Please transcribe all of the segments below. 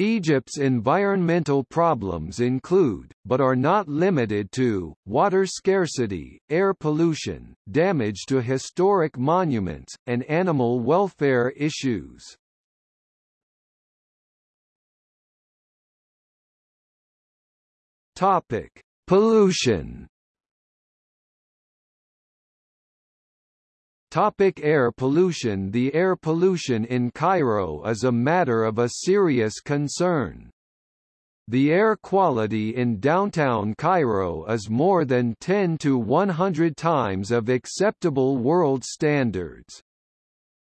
Egypt's environmental problems include, but are not limited to, water scarcity, air pollution, damage to historic monuments, and animal welfare issues. Topic: Pollution Topic air pollution The air pollution in Cairo is a matter of a serious concern. The air quality in downtown Cairo is more than 10 to 100 times of acceptable world standards.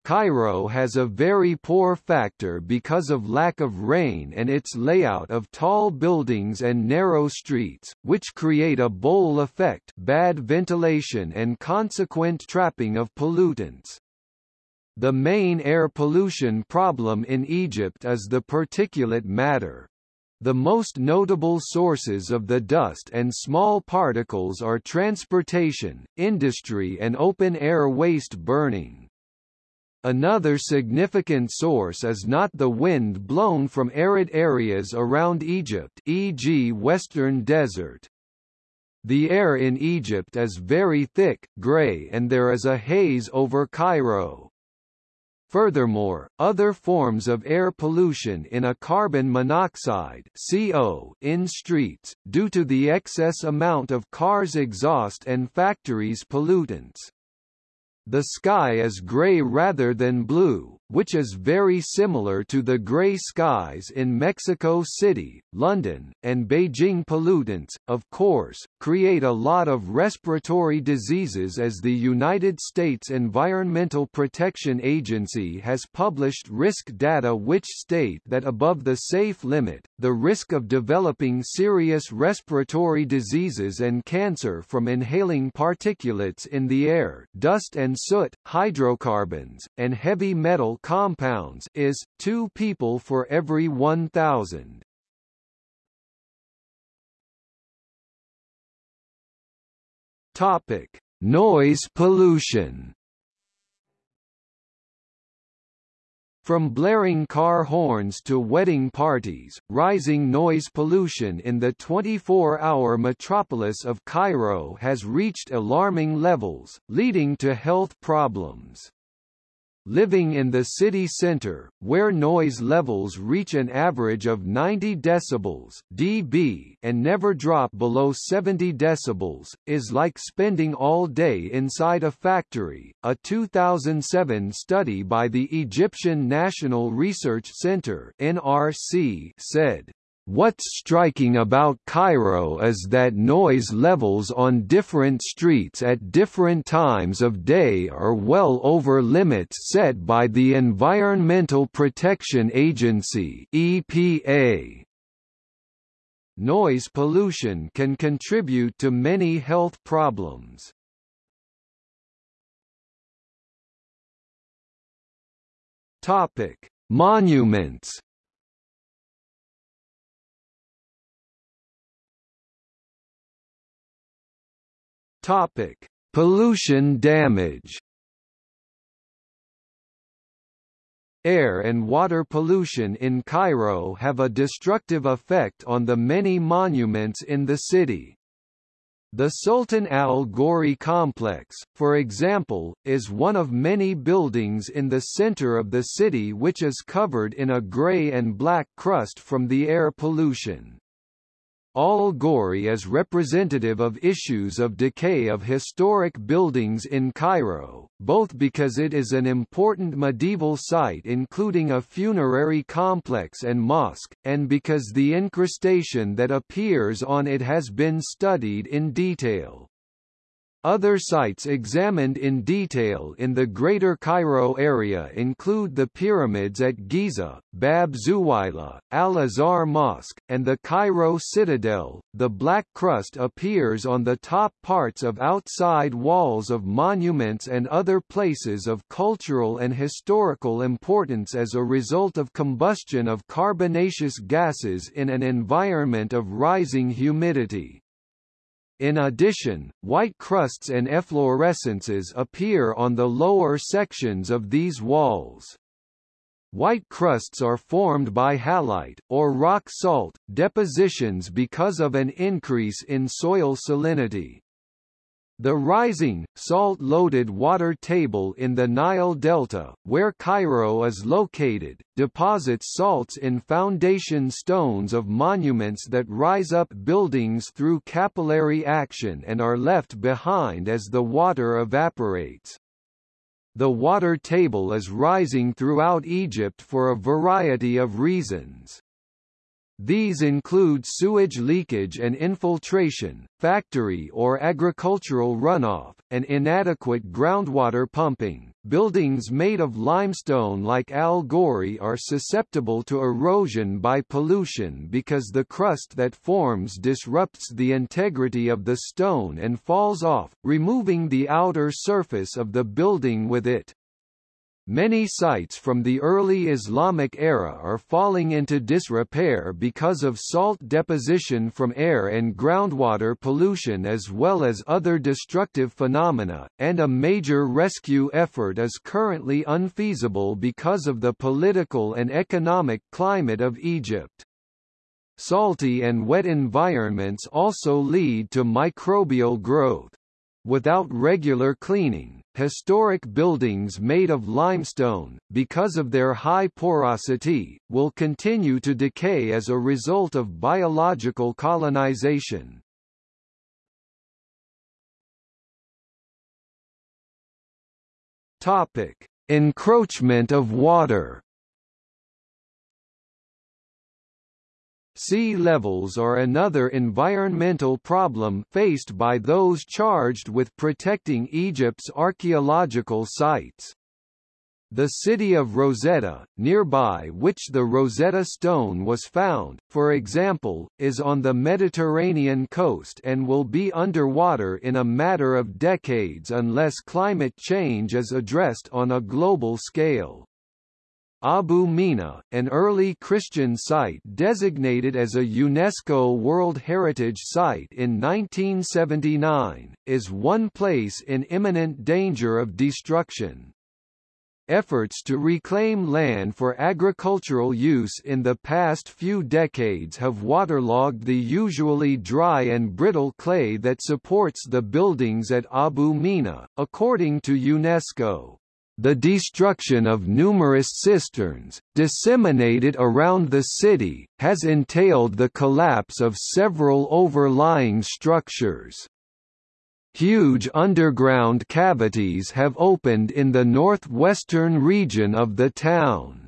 Cairo has a very poor factor because of lack of rain and its layout of tall buildings and narrow streets, which create a bowl effect bad ventilation and consequent trapping of pollutants. The main air pollution problem in Egypt is the particulate matter. The most notable sources of the dust and small particles are transportation, industry and open-air waste burning. Another significant source is not the wind blown from arid areas around Egypt e.g. Western Desert. The air in Egypt is very thick, grey and there is a haze over Cairo. Furthermore, other forms of air pollution in a carbon monoxide CO in streets, due to the excess amount of cars' exhaust and factories' pollutants. The sky is grey rather than blue, which is very similar to the grey skies in Mexico City, London, and Beijing. Pollutants, of course, create a lot of respiratory diseases as the United States Environmental Protection Agency has published risk data which state that above the safe limit, the risk of developing serious respiratory diseases and cancer from inhaling particulates in the air dust and soot, hydrocarbons, and heavy metal compounds is, 2 people for every 1,000. Topic: Noise pollution. From blaring car horns to wedding parties, rising noise pollution in the 24-hour metropolis of Cairo has reached alarming levels, leading to health problems. Living in the city center, where noise levels reach an average of 90 decibels dB and never drop below 70 decibels, is like spending all day inside a factory. A 2007 study by the Egyptian National Research Center (NRC) said What's striking about Cairo is that noise levels on different streets at different times of day are well over limits set by the Environmental Protection Agency (EPA). Noise pollution can contribute to many health problems. Topic: Monuments Topic: Pollution damage. Air and water pollution in Cairo have a destructive effect on the many monuments in the city. The Sultan Al Ghori complex, for example, is one of many buildings in the center of the city which is covered in a gray and black crust from the air pollution. Al-Ghori is representative of issues of decay of historic buildings in Cairo, both because it is an important medieval site including a funerary complex and mosque, and because the incrustation that appears on it has been studied in detail. Other sites examined in detail in the Greater Cairo area include the pyramids at Giza, Bab Zuwayla, Al-Azhar Mosque, and the Cairo Citadel. The black crust appears on the top parts of outside walls of monuments and other places of cultural and historical importance as a result of combustion of carbonaceous gases in an environment of rising humidity. In addition, white crusts and efflorescences appear on the lower sections of these walls. white crusts are formed by halite, or rock salt, depositions because of an increase in soil salinity. The rising, salt-loaded water table in the Nile Delta, where Cairo is located, deposits salts in foundation stones of monuments that rise up buildings through capillary action and are left behind as the water evaporates. The water table is rising throughout Egypt for a variety of reasons. These include sewage leakage and infiltration, factory or agricultural runoff, and inadequate groundwater pumping. Buildings made of limestone like Al Ghori are susceptible to erosion by pollution because the crust that forms disrupts the integrity of the stone and falls off, removing the outer surface of the building with it. Many sites from the early Islamic era are falling into disrepair because of salt deposition from air and groundwater pollution as well as other destructive phenomena, and a major rescue effort is currently unfeasible because of the political and economic climate of Egypt. Salty and wet environments also lead to microbial growth. Without regular cleaning, historic buildings made of limestone, because of their high porosity, will continue to decay as a result of biological colonization. Topic: Encroachment of water. Sea levels are another environmental problem faced by those charged with protecting Egypt's archaeological sites. The city of Rosetta, nearby which the Rosetta Stone was found, for example, is on the Mediterranean coast and will be underwater in a matter of decades unless climate change is addressed on a global scale. Abu Mina, an early Christian site designated as a UNESCO World Heritage Site in 1979, is one place in imminent danger of destruction. Efforts to reclaim land for agricultural use in the past few decades have waterlogged the usually dry and brittle clay that supports the buildings at Abu Mina, according to UNESCO. The destruction of numerous cisterns, disseminated around the city, has entailed the collapse of several overlying structures. Huge underground cavities have opened in the northwestern region of the town.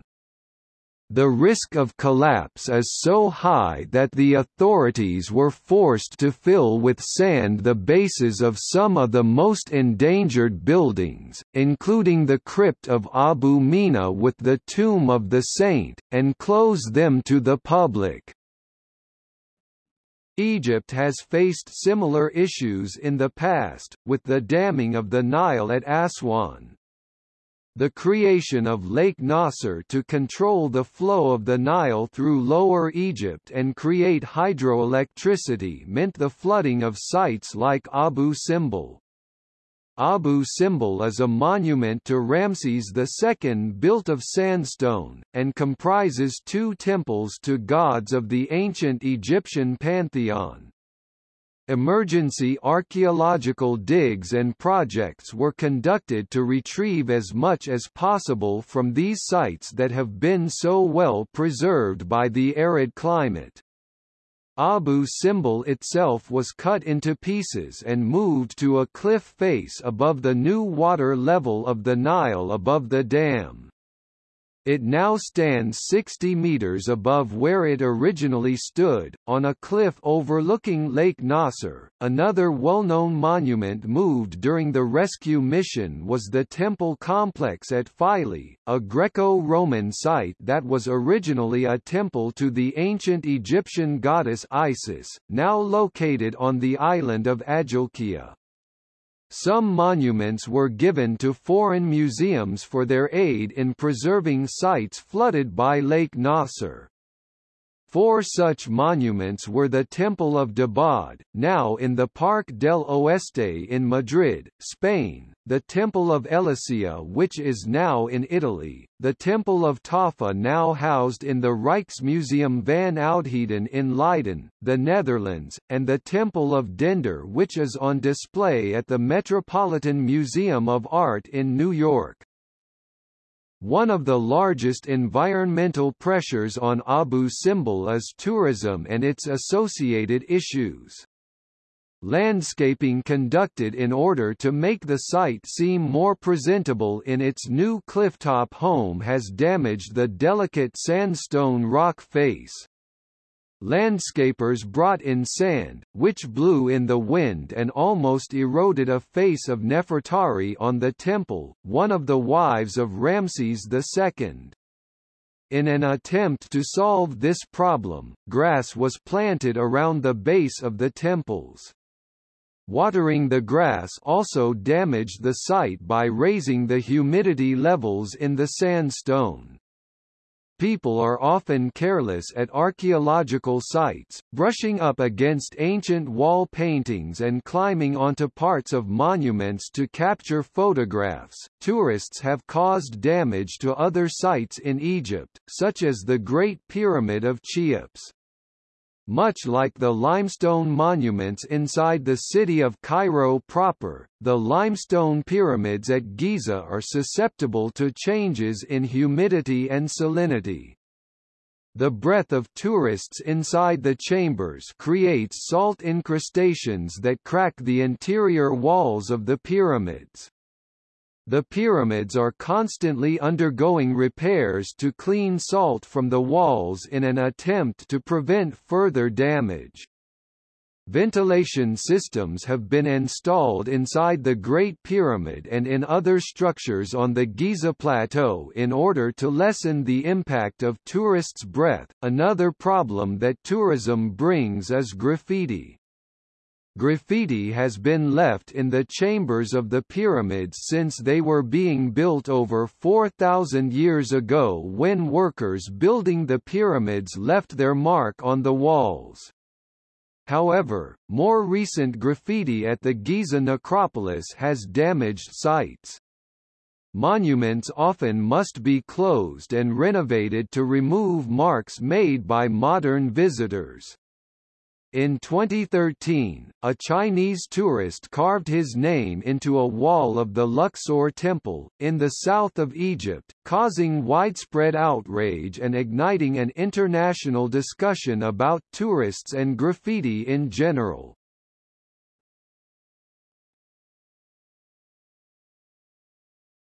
The risk of collapse is so high that the authorities were forced to fill with sand the bases of some of the most endangered buildings, including the crypt of Abu Mina with the tomb of the saint, and close them to the public. Egypt has faced similar issues in the past, with the damming of the Nile at Aswan. The creation of Lake Nasser to control the flow of the Nile through Lower Egypt and create hydroelectricity meant the flooding of sites like Abu Simbel. Abu Simbel is a monument to Ramses II built of sandstone, and comprises two temples to gods of the ancient Egyptian pantheon. Emergency archaeological digs and projects were conducted to retrieve as much as possible from these sites that have been so well preserved by the arid climate. Abu Simbel itself was cut into pieces and moved to a cliff face above the new water level of the Nile above the dam. It now stands 60 meters above where it originally stood, on a cliff overlooking Lake Nasser. Another well-known monument moved during the rescue mission was the temple complex at Philae, a Greco-Roman site that was originally a temple to the ancient Egyptian goddess Isis, now located on the island of Agilkia. Some monuments were given to foreign museums for their aid in preserving sites flooded by Lake Nasser. Four such monuments were the Temple of Debod, now in the Parque del Oeste in Madrid, Spain, the Temple of Ellesyia which is now in Italy, the Temple of Taffeh now housed in the Rijksmuseum van Oudheden in Leiden, the Netherlands, and the Temple of Dendur which is on display at the Metropolitan Museum of Art in New York. One of the largest environmental pressures on Abu Simbel is tourism and its associated issues. Landscaping conducted in order to make the site seem more presentable in its new clifftop home has damaged the delicate sandstone rock face. Landscapers brought in sand, which blew in the wind and almost eroded a face of Nefertari on the temple, one of the wives of Ramses II. In an attempt to solve this problem, grass was planted around the base of the temples. Watering the grass also damaged the site by raising the humidity levels in the sandstone. People are often careless at archaeological sites, brushing up against ancient wall paintings and climbing onto parts of monuments to capture photographs. Tourists have caused damage to other sites in Egypt, such as the Great Pyramid of Cheops. Much like the limestone monuments inside the city of Cairo proper, the limestone pyramids at Giza are susceptible to changes in humidity and salinity. The breath of tourists inside the chambers creates salt incrustations that crack the interior walls of the pyramids. The pyramids are constantly undergoing repairs to clean salt from the walls in an attempt to prevent further damage. Ventilation systems have been installed inside the Great Pyramid and in other structures on the Giza Plateau in order to lessen the impact of tourists' breath. Another problem that tourism brings is graffiti. Graffiti has been left in the chambers of the pyramids since they were being built over 4,000 years ago when workers building the pyramids left their mark on the walls. However, more recent graffiti at the Giza necropolis has damaged sites. Monuments often must be closed and renovated to remove marks made by modern visitors. In 2013, a Chinese tourist carved his name into a wall of the Luxor Temple, in the south of Egypt, causing widespread outrage and igniting an international discussion about tourists and graffiti in general.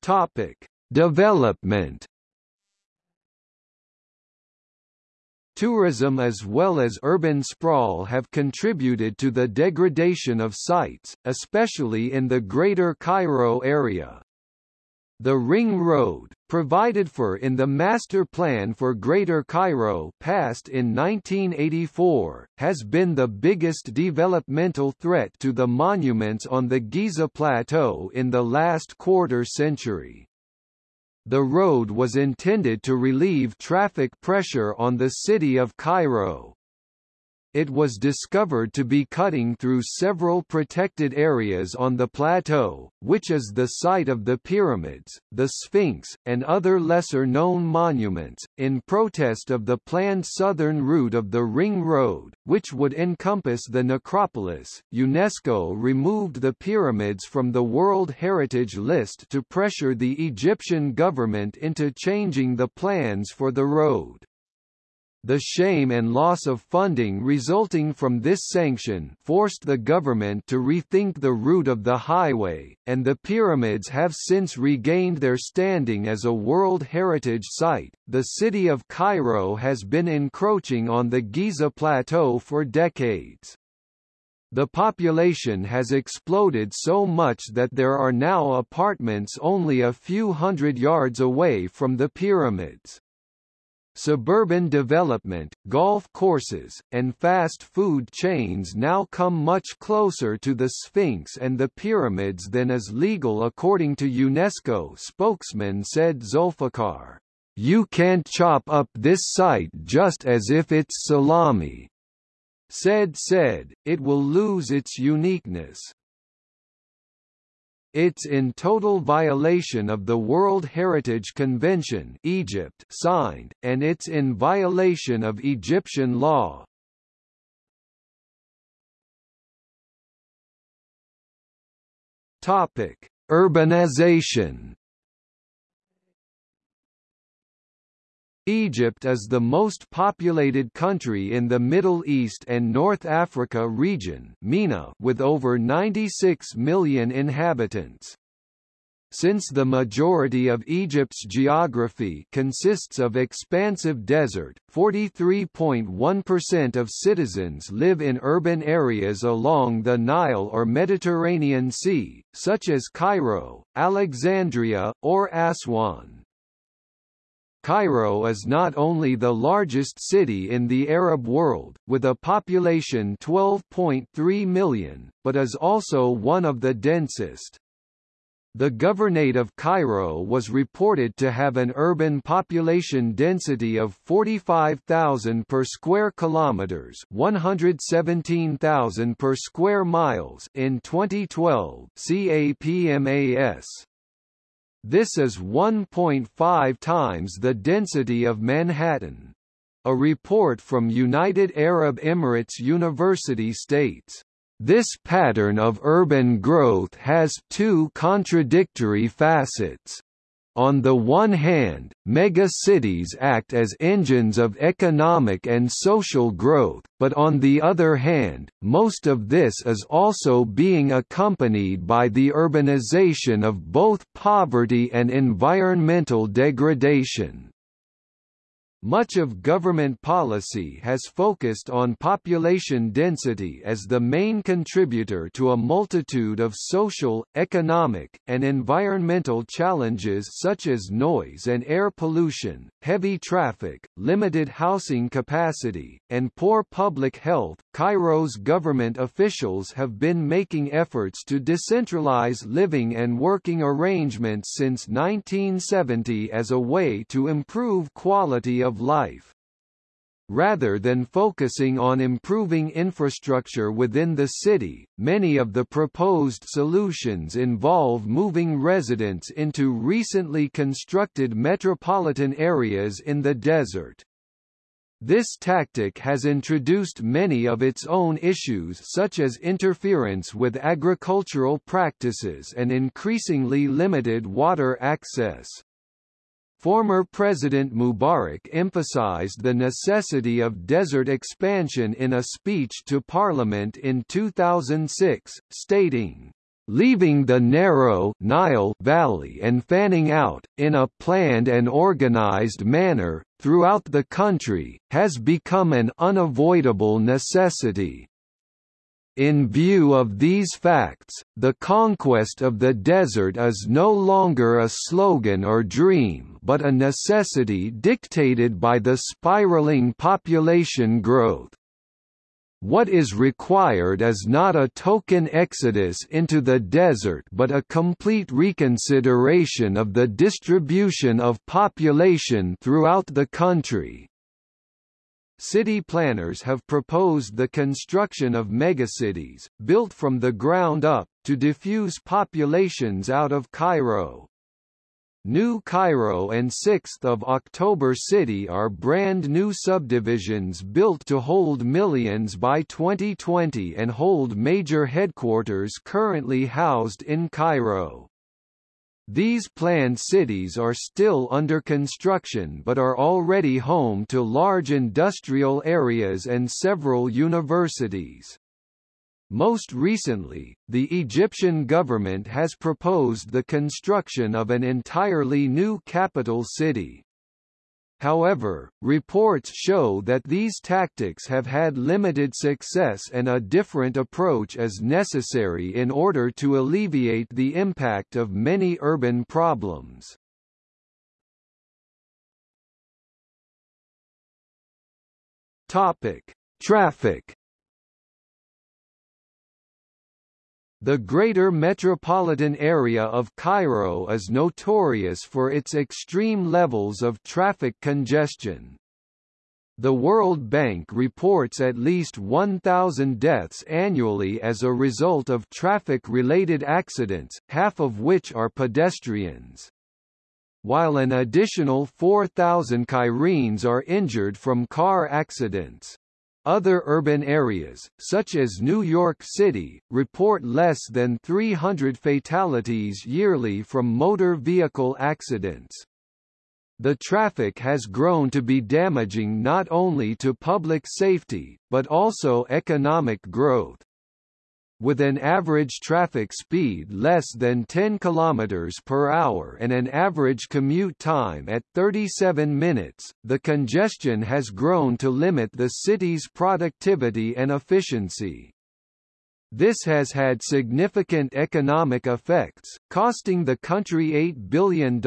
Topic. Development Tourism as well as urban sprawl have contributed to the degradation of sites, especially in the Greater Cairo area. The Ring Road, provided for in the Master Plan for Greater Cairo passed in 1984, has been the biggest developmental threat to the monuments on the Giza Plateau in the last quarter century. The road was intended to relieve traffic pressure on the city of Cairo. It was discovered to be cutting through several protected areas on the plateau, which is the site of the pyramids, the Sphinx, and other lesser-known monuments, in protest of the planned southern route of the Ring Road, which would encompass the necropolis. UNESCO removed the pyramids from the World Heritage List to pressure the Egyptian government into changing the plans for the road. The shame and loss of funding resulting from this sanction forced the government to rethink the route of the highway, and the pyramids have since regained their standing as a World Heritage Site. The city of Cairo has been encroaching on the Giza Plateau for decades. The population has exploded so much that there are now apartments only a few hundred yards away from the pyramids. Suburban development, golf courses, and fast food chains now come much closer to the Sphinx and the pyramids than is legal according to UNESCO spokesman said Zulfikar. You can't chop up this site just as if it's salami. Said said, it will lose its uniqueness. It's in total violation of the World Heritage Convention Egypt signed, and it's in violation of Egyptian law. Urbanization Egypt is the most populated country in the Middle East and North Africa region MENA with over 96 million inhabitants. Since the majority of Egypt's geography consists of expansive desert, 43.1% of citizens live in urban areas along the Nile or Mediterranean Sea, such as Cairo, Alexandria, or Aswan. Cairo is not only the largest city in the Arab world, with a population 12.3 million, but is also one of the densest. The Governorate of Cairo was reported to have an urban population density of 45,000 per square kilometers, 117,000 per square miles in 2012. CAPMAS this is 1.5 times the density of Manhattan. A report from United Arab Emirates University states, this pattern of urban growth has two contradictory facets. On the one hand, mega-cities act as engines of economic and social growth, but on the other hand, most of this is also being accompanied by the urbanization of both poverty and environmental degradation. Much of government policy has focused on population density as the main contributor to a multitude of social, economic, and environmental challenges such as noise and air pollution, heavy traffic, limited housing capacity, and poor public health. Cairo's government officials have been making efforts to decentralize living and working arrangements since 1970 as a way to improve quality of life. Rather than focusing on improving infrastructure within the city, many of the proposed solutions involve moving residents into recently constructed metropolitan areas in the desert. This tactic has introduced many of its own issues such as interference with agricultural practices and increasingly limited water access. Former President Mubarak emphasized the necessity of desert expansion in a speech to parliament in 2006, stating, leaving the narrow Nile Valley and fanning out, in a planned and organized manner, throughout the country, has become an unavoidable necessity. In view of these facts, the conquest of the desert is no longer a slogan or dream but a necessity dictated by the spiraling population growth. What is required is not a token exodus into the desert but a complete reconsideration of the distribution of population throughout the country. City planners have proposed the construction of megacities, built from the ground up, to diffuse populations out of Cairo. New Cairo and 6th of October City are brand new subdivisions built to hold millions by 2020 and hold major headquarters currently housed in Cairo. These planned cities are still under construction but are already home to large industrial areas and several universities. Most recently, the Egyptian government has proposed the construction of an entirely new capital city. However, reports show that these tactics have had limited success and a different approach is necessary in order to alleviate the impact of many urban problems. Topic: Traffic The greater metropolitan area of Cairo is notorious for its extreme levels of traffic congestion. The World Bank reports at least 1,000 deaths annually as a result of traffic-related accidents, half of which are pedestrians. While an additional 4,000 Cairenes are injured from car accidents. Other urban areas, such as New York City, report less than 300 fatalities yearly from motor vehicle accidents. The traffic has grown to be damaging not only to public safety, but also economic growth with an average traffic speed less than 10 km per hour and an average commute time at 37 minutes, the congestion has grown to limit the city's productivity and efficiency. This has had significant economic effects, costing the country $8 billion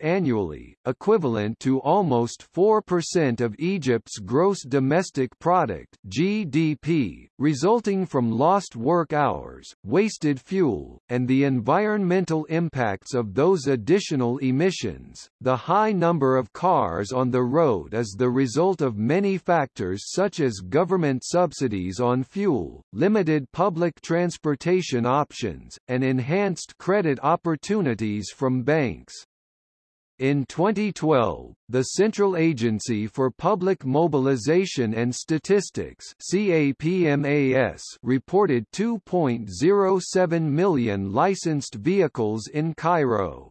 annually, equivalent to almost 4% of Egypt's gross domestic product (GDP), resulting from lost work hours, wasted fuel, and the environmental impacts of those additional emissions. The high number of cars on the road is the result of many factors such as government subsidies on fuel, limited public public transportation options, and enhanced credit opportunities from banks. In 2012, the Central Agency for Public Mobilization and Statistics CAPMAS reported 2.07 million licensed vehicles in Cairo.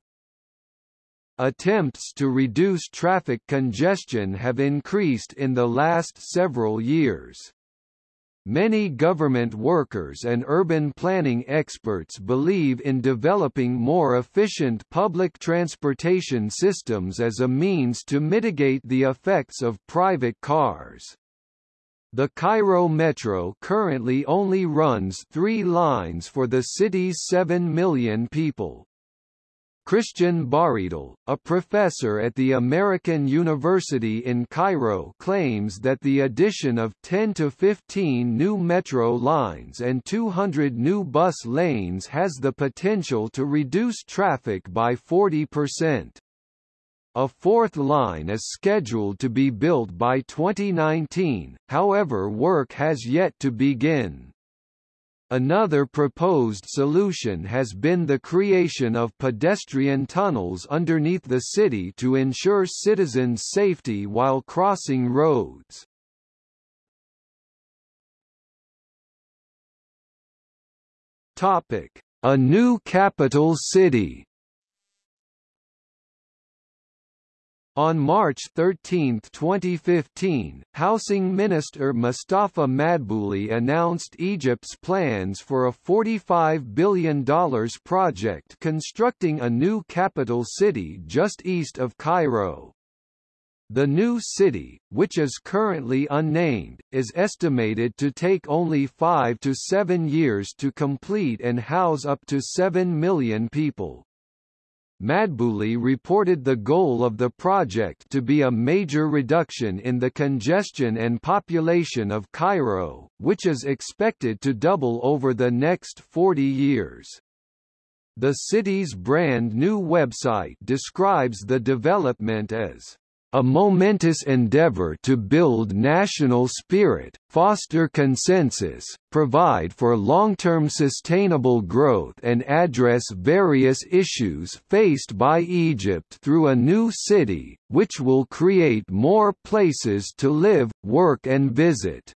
Attempts to reduce traffic congestion have increased in the last several years. Many government workers and urban planning experts believe in developing more efficient public transportation systems as a means to mitigate the effects of private cars. The Cairo Metro currently only runs three lines for the city's 7 million people. Christian Baridal, a professor at the American University in Cairo claims that the addition of 10 to 15 new metro lines and 200 new bus lanes has the potential to reduce traffic by 40%. A fourth line is scheduled to be built by 2019, however work has yet to begin. Another proposed solution has been the creation of pedestrian tunnels underneath the city to ensure citizens' safety while crossing roads. A new capital city On March 13, 2015, Housing Minister Mustafa Madbouli announced Egypt's plans for a $45 billion project constructing a new capital city just east of Cairo. The new city, which is currently unnamed, is estimated to take only five to seven years to complete and house up to 7 million people. Madbouli reported the goal of the project to be a major reduction in the congestion and population of Cairo, which is expected to double over the next 40 years. The city's brand new website describes the development as a momentous endeavor to build national spirit, foster consensus, provide for long-term sustainable growth and address various issues faced by Egypt through a new city, which will create more places to live, work and visit.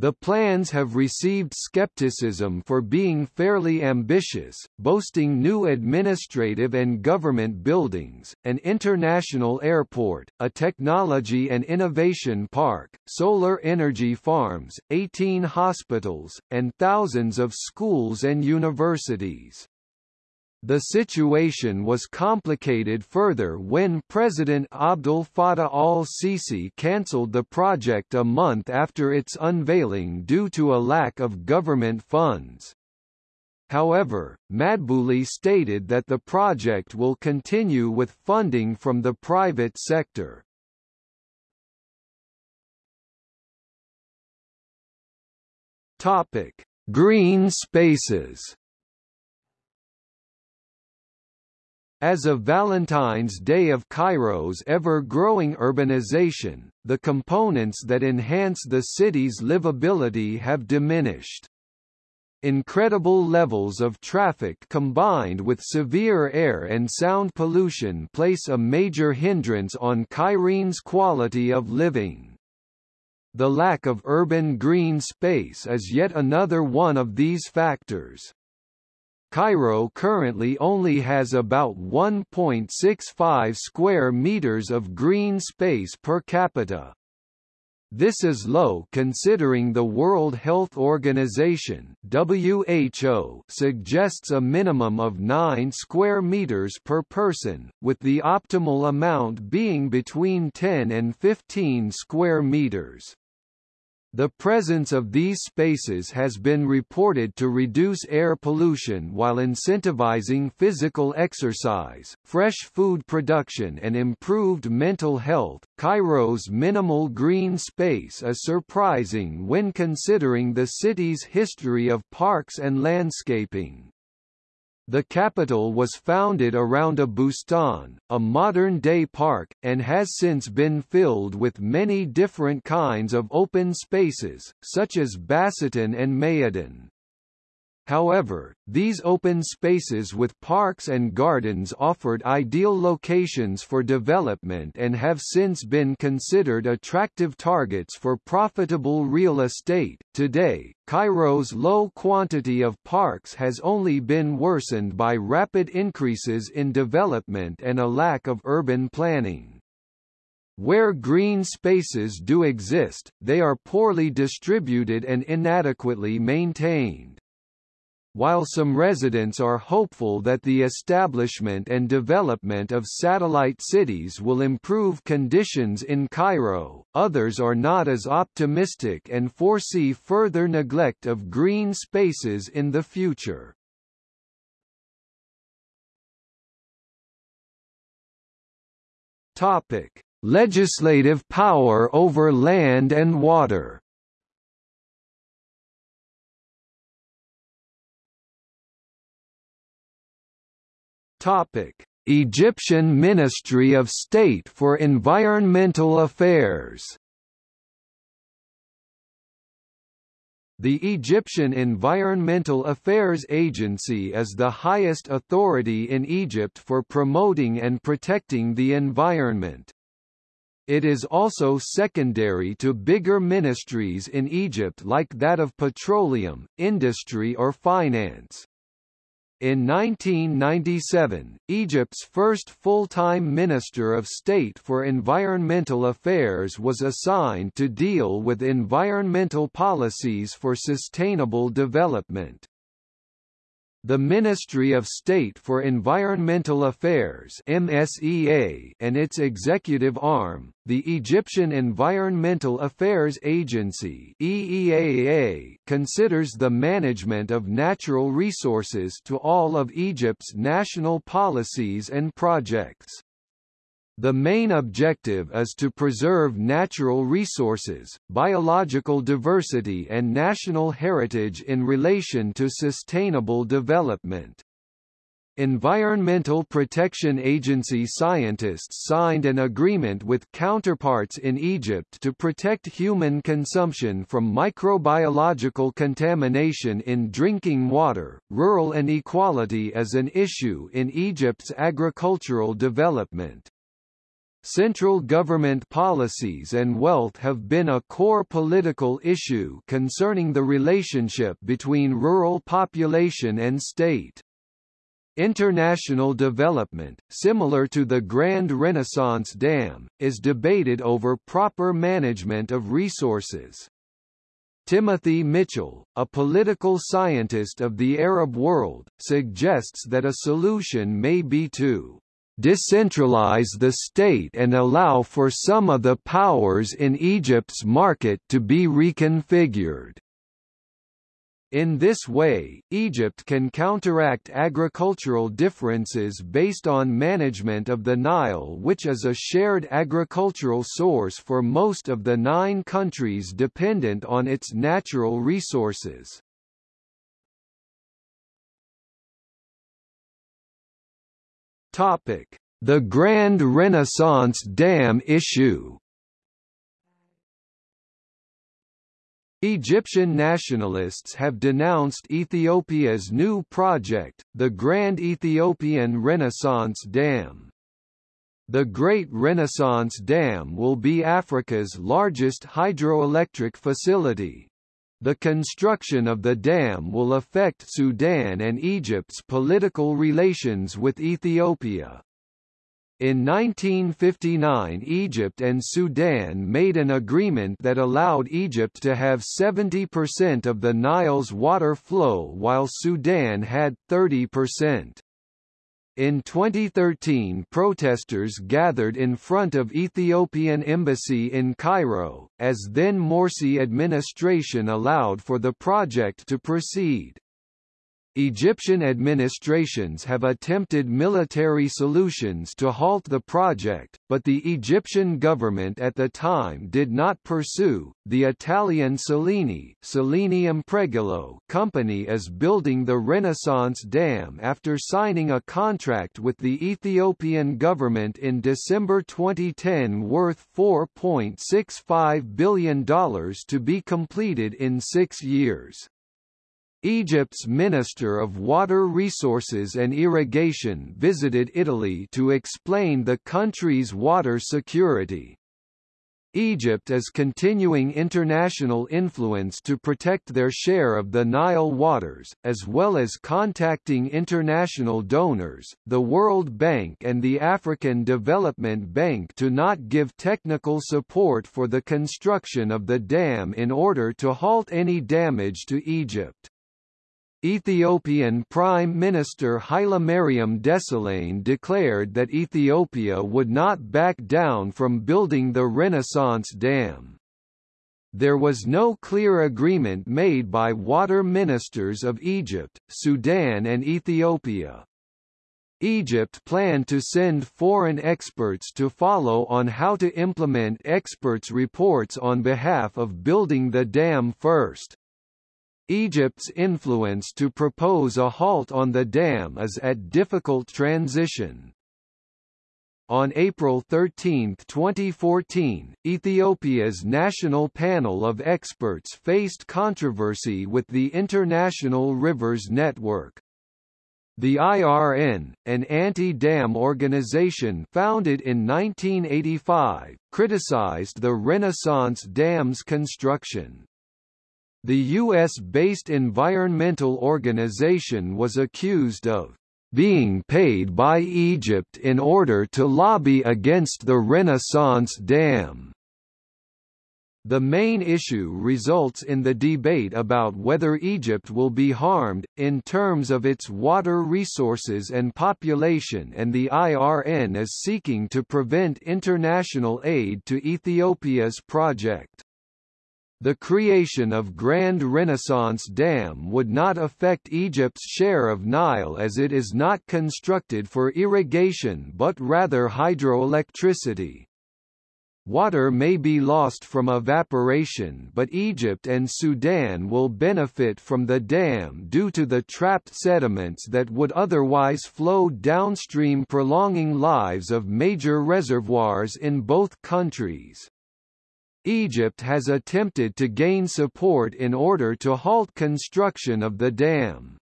The plans have received skepticism for being fairly ambitious, boasting new administrative and government buildings, an international airport, a technology and innovation park, solar energy farms, 18 hospitals, and thousands of schools and universities. The situation was complicated further when President Abdel Fattah al-Sisi cancelled the project a month after its unveiling due to a lack of government funds. However, Madbouli stated that the project will continue with funding from the private sector. Topic: Green spaces As of Valentine's Day of Cairo's ever-growing urbanization, the components that enhance the city's livability have diminished. Incredible levels of traffic combined with severe air and sound pollution place a major hindrance on Cairene's quality of living. The lack of urban green space is yet another one of these factors. Cairo currently only has about 1.65 square meters of green space per capita. This is low considering the World Health Organization WHO suggests a minimum of 9 square meters per person, with the optimal amount being between 10 and 15 square meters. The presence of these spaces has been reported to reduce air pollution while incentivizing physical exercise, fresh food production, and improved mental health. Cairo's minimal green space is surprising when considering the city's history of parks and landscaping. The capital was founded around a bustan, a modern-day park, and has since been filled with many different kinds of open spaces, such as basatin and Mayadin. However, these open spaces with parks and gardens offered ideal locations for development and have since been considered attractive targets for profitable real estate. Today, Cairo's low quantity of parks has only been worsened by rapid increases in development and a lack of urban planning. Where green spaces do exist, they are poorly distributed and inadequately maintained. While some residents are hopeful that the establishment and development of satellite cities will improve conditions in Cairo, others are not as optimistic and foresee further neglect of green spaces in the future. Topic: Legislative power over land and water. Topic: Egyptian Ministry of State for Environmental Affairs. The Egyptian Environmental Affairs Agency is the highest authority in Egypt for promoting and protecting the environment. It is also secondary to bigger ministries in Egypt like that of petroleum, industry or finance. In 1997, Egypt's first full-time Minister of State for Environmental Affairs was assigned to deal with environmental policies for sustainable development. The Ministry of State for Environmental Affairs MSEA and its executive arm, the Egyptian Environmental Affairs Agency EEAA, considers the management of natural resources to all of Egypt's national policies and projects. The main objective is to preserve natural resources, biological diversity and national heritage in relation to sustainable development. Environmental Protection Agency scientists signed an agreement with counterparts in Egypt to protect human consumption from microbiological contamination in drinking water. Rural inequality is an issue in Egypt's agricultural development. Central government policies and wealth have been a core political issue concerning the relationship between rural population and state. International development, similar to the Grand Renaissance Dam, is debated over proper management of resources. Timothy Mitchell, a political scientist of the Arab world, suggests that a solution may be to decentralize the state and allow for some of the powers in Egypt's market to be reconfigured. In this way, Egypt can counteract agricultural differences based on management of the Nile which is a shared agricultural source for most of the nine countries dependent on its natural resources. Topic: The Grand Renaissance Dam issue. Egyptian nationalists have denounced Ethiopia's new project, the Grand Ethiopian Renaissance Dam. The Great Renaissance Dam will be Africa's largest hydroelectric facility. The construction of the dam will affect Sudan and Egypt's political relations with Ethiopia. In 1959 Egypt and Sudan made an agreement that allowed Egypt to have 70% of the Nile's water flow while Sudan had 30%. In 2013 protesters gathered in front of Ethiopian embassy in Cairo, as then Morsi administration allowed for the project to proceed. Egyptian administrations have attempted military solutions to halt the project, but the Egyptian government at the time did not pursue. The Italian Salini Salini Impregilo company is building the Renaissance Dam after signing a contract with the Ethiopian government in December 2010 worth $4.65 billion to be completed in six years. Egypt's Minister of Water Resources and Irrigation visited Italy to explain the country's water security. Egypt is continuing international influence to protect their share of the Nile waters, as well as contacting international donors, the World Bank and the African Development Bank to not give technical support for the construction of the dam in order to halt any damage to Egypt. Ethiopian Prime Minister Hailemariam Desalegn declared that Ethiopia would not back down from building the Renaissance Dam. There was no clear agreement made by water ministers of Egypt, Sudan and Ethiopia. Egypt planned to send foreign experts to follow on how to implement experts' reports on behalf of building the dam first. Egypt's influence to propose a halt on the dam is at difficult transition. On April 13, 2014, Ethiopia's National Panel of Experts faced controversy with the International Rivers Network. The IRN, an anti-dam organization founded in 1985, criticized the Renaissance Dam's construction. The U.S.-based environmental organization was accused of being paid by Egypt in order to lobby against the Renaissance Dam. The main issue results in the debate about whether Egypt will be harmed, in terms of its water resources and population and the IRN is seeking to prevent international aid to Ethiopia's project. The creation of Grand Renaissance Dam would not affect Egypt's share of Nile as it is not constructed for irrigation but rather hydroelectricity. Water may be lost from evaporation but Egypt and Sudan will benefit from the dam due to the trapped sediments that would otherwise flow downstream prolonging lives of major reservoirs in both countries. Egypt has attempted to gain support in order to halt construction of the dam.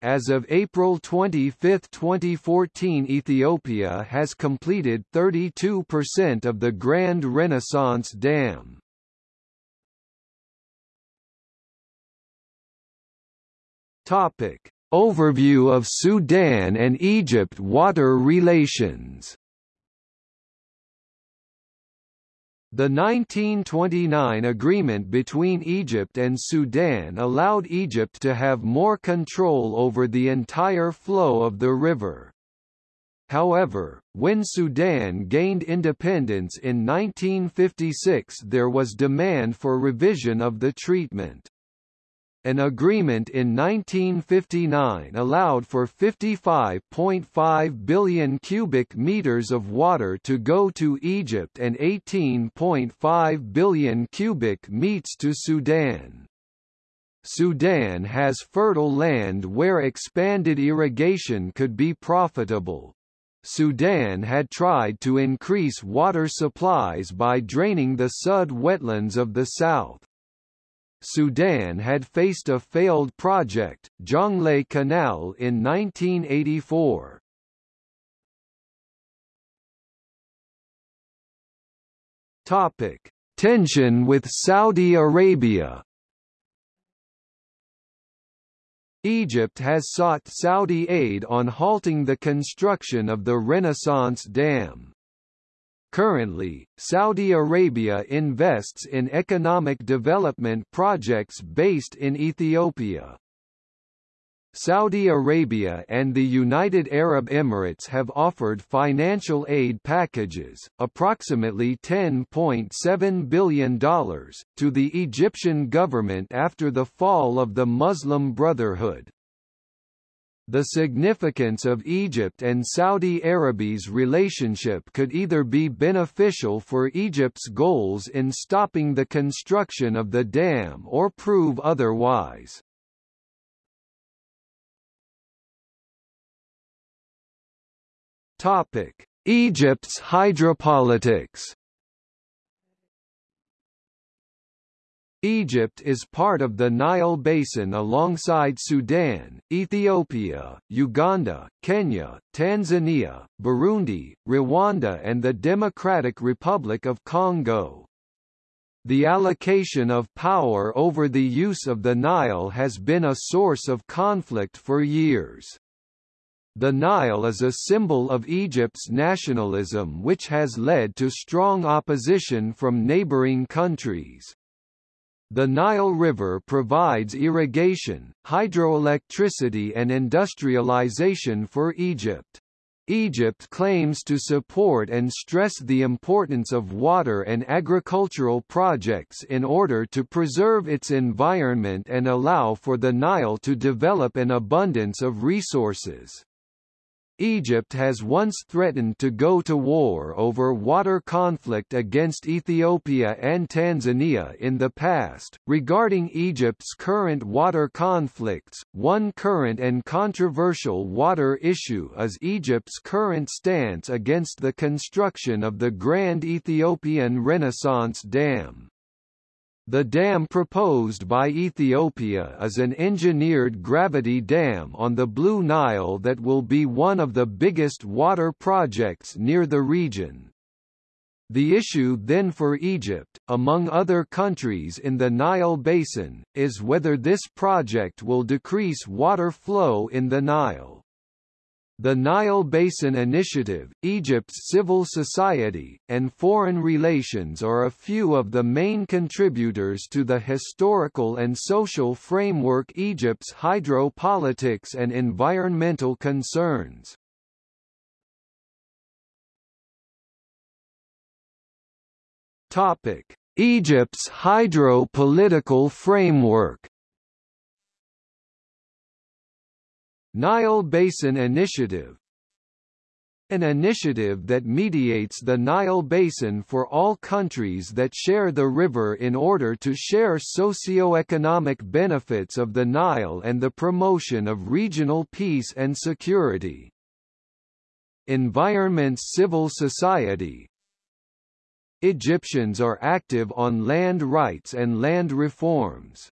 As of April 25, 2014 Ethiopia has completed 32% of the Grand Renaissance Dam. Topic. Overview of Sudan and Egypt water relations The 1929 agreement between Egypt and Sudan allowed Egypt to have more control over the entire flow of the river. However, when Sudan gained independence in 1956 there was demand for revision of the treatment. An agreement in 1959 allowed for 55.5 billion cubic meters of water to go to Egypt and 18.5 billion cubic meters to Sudan. Sudan has fertile land where expanded irrigation could be profitable. Sudan had tried to increase water supplies by draining the Sud wetlands of the south. Sudan had faced a failed project, Jonglei Canal in 1984. Topic: Tension with Saudi Arabia Egypt has sought Saudi aid on halting the construction of the Renaissance Dam. Currently, Saudi Arabia invests in economic development projects based in Ethiopia. Saudi Arabia and the United Arab Emirates have offered financial aid packages, approximately $10.7 billion, to the Egyptian government after the fall of the Muslim Brotherhood. The significance of Egypt and Saudi Arabia's relationship could either be beneficial for Egypt's goals in stopping the construction of the dam or prove otherwise. Egypt's hydropolitics. Egypt is part of the Nile Basin alongside Sudan, Ethiopia, Uganda, Kenya, Tanzania, Burundi, Rwanda and the Democratic Republic of Congo. The allocation of power over the use of the Nile has been a source of conflict for years. The Nile is a symbol of Egypt's nationalism which has led to strong opposition from neighboring countries. The Nile River provides irrigation, hydroelectricity and industrialization for Egypt. Egypt claims to support and stress the importance of water and agricultural projects in order to preserve its environment and allow for the Nile to develop an abundance of resources. Egypt has once threatened to go to war over water conflict against Ethiopia and Tanzania in the past. Regarding Egypt's current water conflicts, one current and controversial water issue is Egypt's current stance against the construction of the Grand Ethiopian Renaissance Dam. The dam proposed by Ethiopia is an engineered gravity dam on the Blue Nile that will be one of the biggest water projects near the region. The issue then for Egypt, among other countries in the Nile Basin, is whether this project will decrease water flow in the Nile. The Nile Basin Initiative, Egypt's civil society, and foreign relations are a few of the main contributors to the historical and social framework Egypt's hydro-politics and environmental concerns. Egypt's hydro-political framework Nile Basin Initiative an initiative that mediates the Nile Basin for all countries that share the river in order to share socio-economic benefits of the Nile and the promotion of regional peace and security. Environment's civil society Egyptians are active on land rights and land reforms.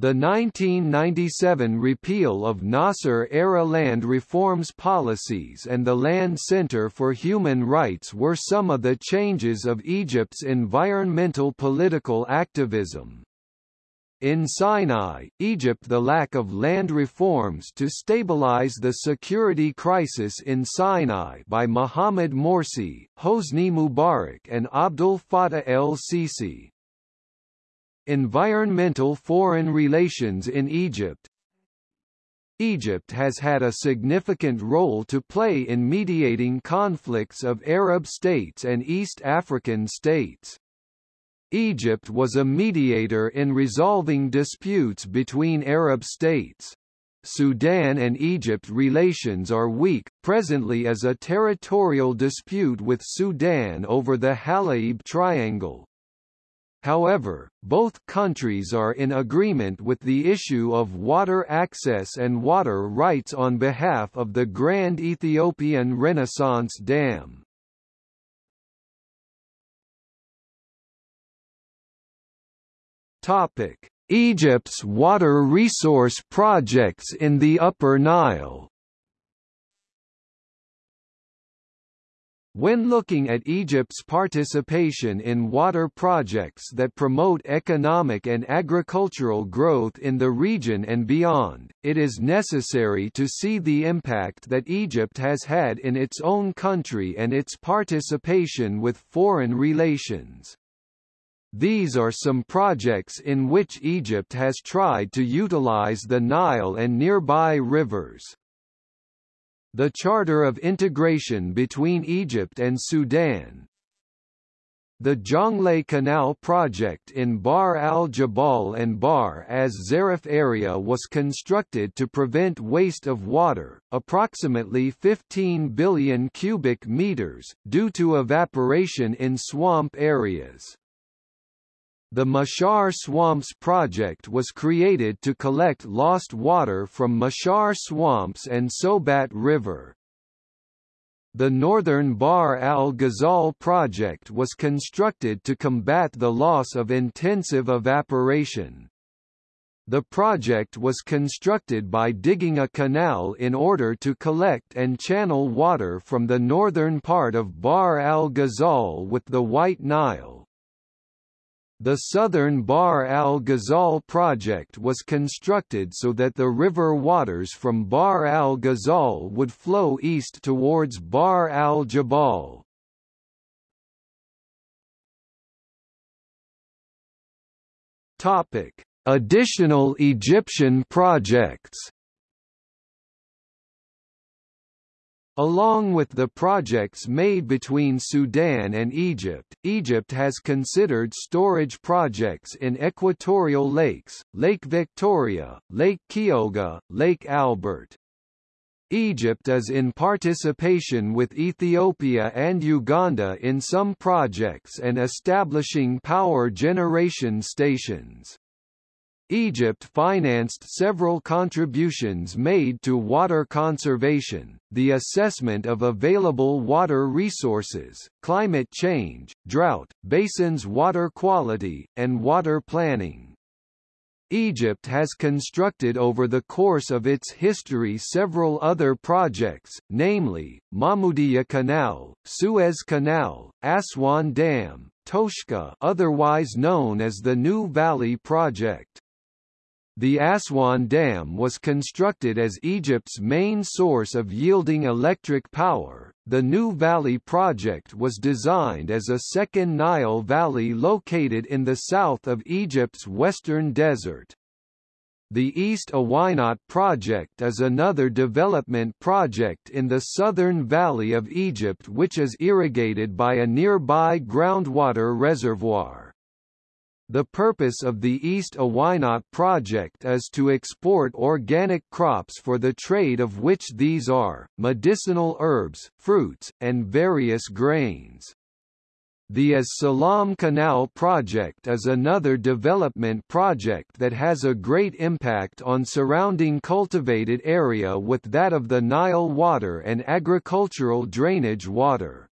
The 1997 repeal of Nasser-era land reforms policies and the Land Center for Human Rights were some of the changes of Egypt's environmental political activism. In Sinai, Egypt the lack of land reforms to stabilize the security crisis in Sinai by Mohamed Morsi, Hosni Mubarak and Abdel Fattah el-Sisi, Environmental foreign relations in Egypt Egypt has had a significant role to play in mediating conflicts of Arab states and East African states. Egypt was a mediator in resolving disputes between Arab states. Sudan and Egypt relations are weak, presently as a territorial dispute with Sudan over the Halaib Triangle. However, both countries are in agreement with the issue of water access and water rights on behalf of the Grand Ethiopian Renaissance Dam. Egypt's water resource projects in the Upper Nile When looking at Egypt's participation in water projects that promote economic and agricultural growth in the region and beyond, it is necessary to see the impact that Egypt has had in its own country and its participation with foreign relations. These are some projects in which Egypt has tried to utilize the Nile and nearby rivers. The Charter of Integration between Egypt and Sudan The Jonglei Canal project in Bahr al-Jabal and Bahr as Zarif area was constructed to prevent waste of water, approximately 15 billion cubic meters, due to evaporation in swamp areas. The Mashar Swamps project was created to collect lost water from Mashar swamps and Sobat River. The Northern Bahr al-Ghazal project was constructed to combat the loss of intensive evaporation. The project was constructed by digging a canal in order to collect and channel water from the northern part of Bahr al-Ghazal with the White Nile. The southern Bahr al-Ghazal project was constructed so that the river waters from Bahr al-Ghazal would flow east towards Bahr al-Jabal. Topic: Additional Egyptian projects Along with the projects made between Sudan and Egypt, Egypt has considered storage projects in equatorial lakes, Lake Victoria, Lake Kyoga, Lake Albert. Egypt is in participation with Ethiopia and Uganda in some projects and establishing power generation stations. Egypt financed several contributions made to water conservation, the assessment of available water resources, climate change, drought, basins water quality, and water planning. Egypt has constructed over the course of its history several other projects, namely, Mahmoudiya Canal, Suez Canal, Aswan Dam, Toshka otherwise known as the New Valley Project. The Aswan Dam was constructed as Egypt's main source of yielding electric power. The New Valley project was designed as a second Nile Valley located in the south of Egypt's western desert. The East Oweinat project is another development project in the southern valley of Egypt which is irrigated by a nearby groundwater reservoir. The purpose of the East Oweinat project is to export organic crops for the trade of which these are, medicinal herbs, fruits, and various grains. The As Salam Canal project is another development project that has a great impact on surrounding cultivated area with that of the Nile water and agricultural drainage water.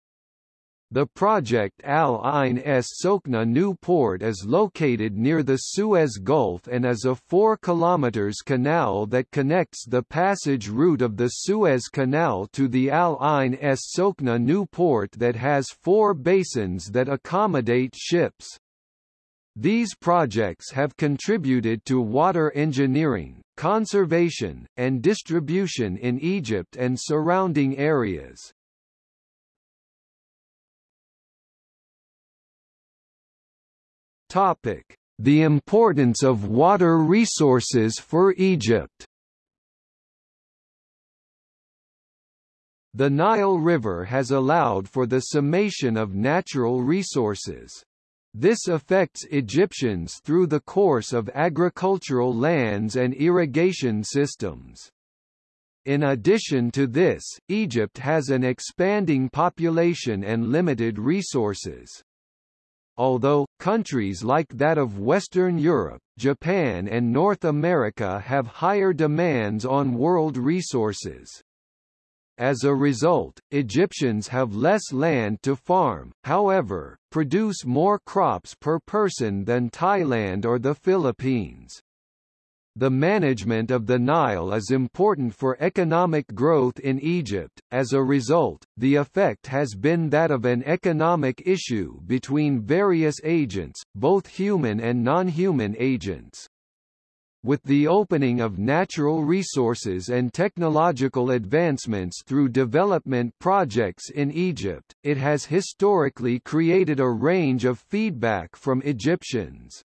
The project Al Ain S Sokna new Port is located near the Suez Gulf and is a 4 km canal that connects the passage route of the Suez Canal to the Al Ain S Sokna new Port that has four basins that accommodate ships. These projects have contributed to water engineering, conservation, and distribution in Egypt and surrounding areas. Topic: The importance of water resources for Egypt. The Nile River has allowed for the summation of natural resources. This affects Egyptians through the course of agricultural lands and irrigation systems. In addition to this, Egypt has an expanding population and limited resources. Although, countries like that of Western Europe, Japan and North America have higher demands on world resources. As a result, Egyptians have less land to farm, however, produce more crops per person than Thailand or the Philippines. The management of the Nile is important for economic growth in Egypt, as a result, the effect has been that of an economic issue between various agents, both human and non-human agents. With the opening of natural resources and technological advancements through development projects in Egypt, it has historically created a range of feedback from Egyptians.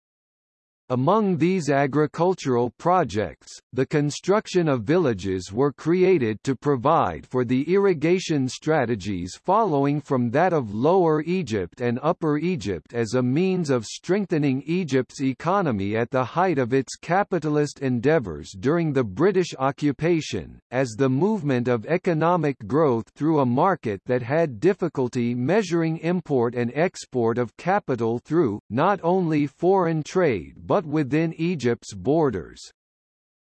Among these agricultural projects, the construction of villages were created to provide for the irrigation strategies following from that of Lower Egypt and Upper Egypt as a means of strengthening Egypt's economy at the height of its capitalist endeavors during the British occupation, as the movement of economic growth through a market that had difficulty measuring import and export of capital through, not only foreign trade but but within Egypt's borders.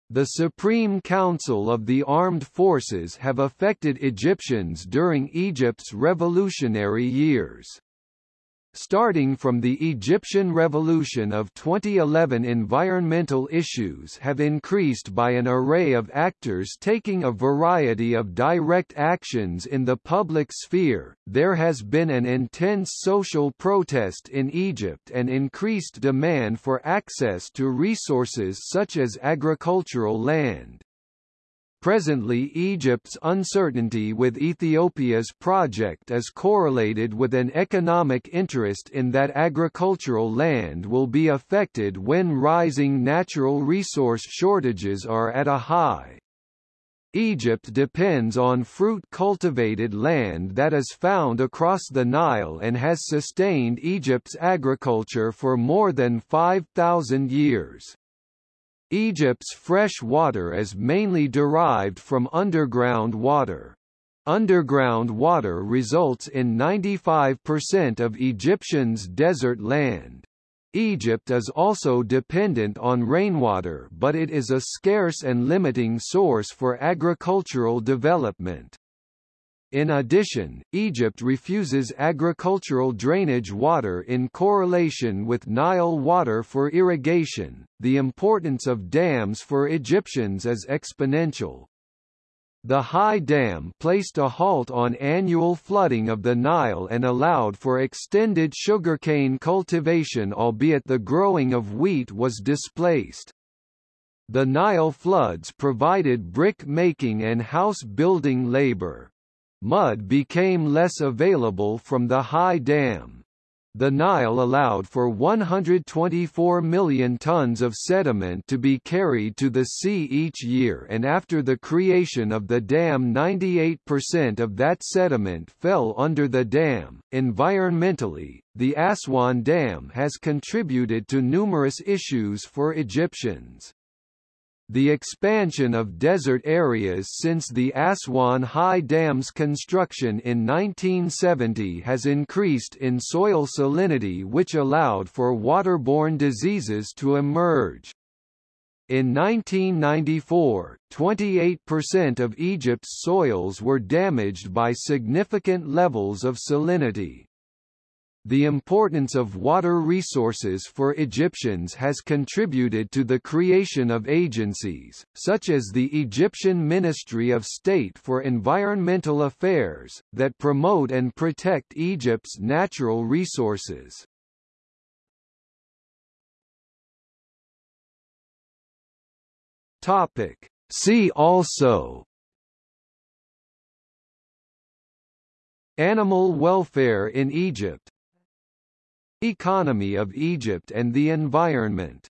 The Supreme Council of the Armed Forces have affected Egyptians during Egypt's revolutionary years. Starting from the Egyptian Revolution of 2011 environmental issues have increased by an array of actors taking a variety of direct actions in the public sphere. There has been an intense social protest in Egypt and increased demand for access to resources such as agricultural land. Presently Egypt's uncertainty with Ethiopia's project is correlated with an economic interest in that agricultural land will be affected when rising natural resource shortages are at a high. Egypt depends on fruit-cultivated land that is found across the Nile and has sustained Egypt's agriculture for more than 5,000 years. Egypt's fresh water is mainly derived from underground water. Underground water results in 95% of Egyptians' desert land. Egypt is also dependent on rainwater but it is a scarce and limiting source for agricultural development. In addition, Egypt refuses agricultural drainage water in correlation with Nile water for irrigation. The importance of dams for Egyptians is exponential. The High Dam placed a halt on annual flooding of the Nile and allowed for extended sugarcane cultivation albeit the growing of wheat was displaced. The Nile floods provided brick making and house building labor. Mud became less available from the high dam. The Nile allowed for 124 million tons of sediment to be carried to the sea each year and after the creation of the dam 98% of that sediment fell under the dam. Environmentally, the Aswan Dam has contributed to numerous issues for Egyptians. The expansion of desert areas since the Aswan High Dam's construction in 1970 has increased in soil salinity which allowed for waterborne diseases to emerge. In 1994, 28% of Egypt's soils were damaged by significant levels of salinity. The importance of water resources for Egyptians has contributed to the creation of agencies, such as the Egyptian Ministry of State for Environmental Affairs, that promote and protect Egypt's natural resources. Topic. See also Animal welfare in Egypt Economy of Egypt and the environment